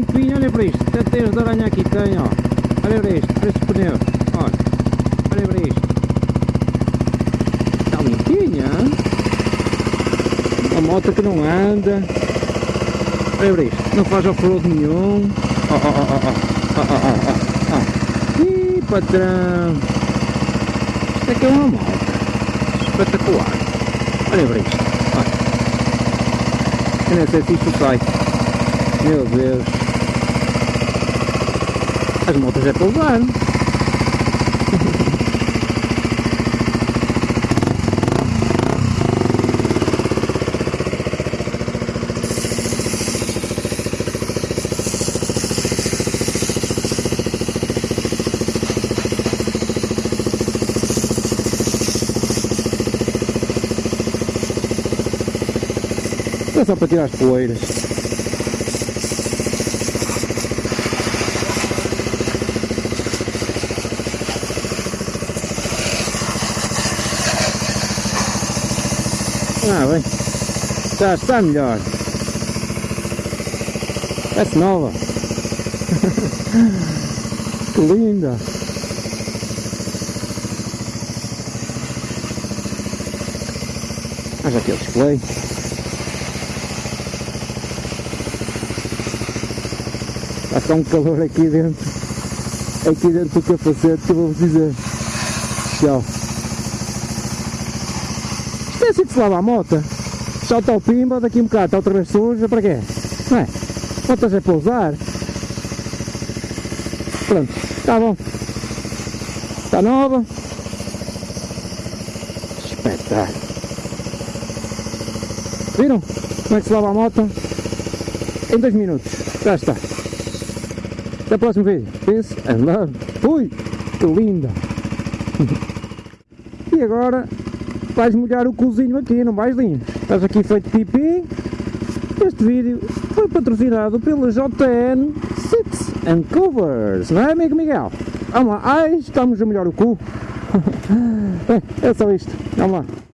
bocadinho de para isto, até as de aranha aqui tem, ó. olha para isto, para estes pneu, olha. Para isto. Está limpinha, a Uma moto que não anda. olha para isto, não faz off-road nenhum. Ó, ó, ó, ó, ó, ó, ó, ó. Ih, patrão. Isto é que é uma moto. Espetacular. olha para isto, olha. Eu nem sei se isto sai. Meu Deus. As motos é para levar. É só para tirar as poeiras. Ah, bem. Já está melhor. Parece nova. que linda. Já aqui é o display. Está um calor aqui dentro. Aqui dentro do capacete que eu vou dizer. Tchau. É assim que se lava a moto. Já está o pimba, daqui um bocado está outra vez suja, para quê? Não é? Motas é para usar. Pronto, está bom. Está nova. Espetáculo. Viram? Como é que se lava a moto? Em dois minutos. Já está. Até o próximo vídeo. Peace and love. Ui, que linda. e agora vais molhar o cozinho aqui, não vais linho. Estás aqui feito pipi. Este vídeo foi patrocinado pela JN Sits and Covers, não é amigo Miguel? Vamos lá, ai, estamos a molhar o cu. é, é só isto, vamos lá.